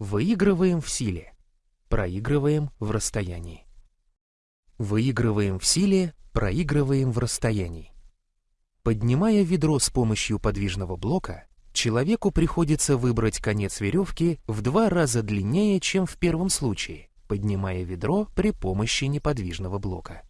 Выигрываем в силе. Проигрываем в расстоянии. Выигрываем в силе, проигрываем в расстоянии. Поднимая ведро с помощью подвижного блока, человеку приходится выбрать конец веревки в два раза длиннее, чем в первом случае, поднимая ведро при помощи неподвижного блока.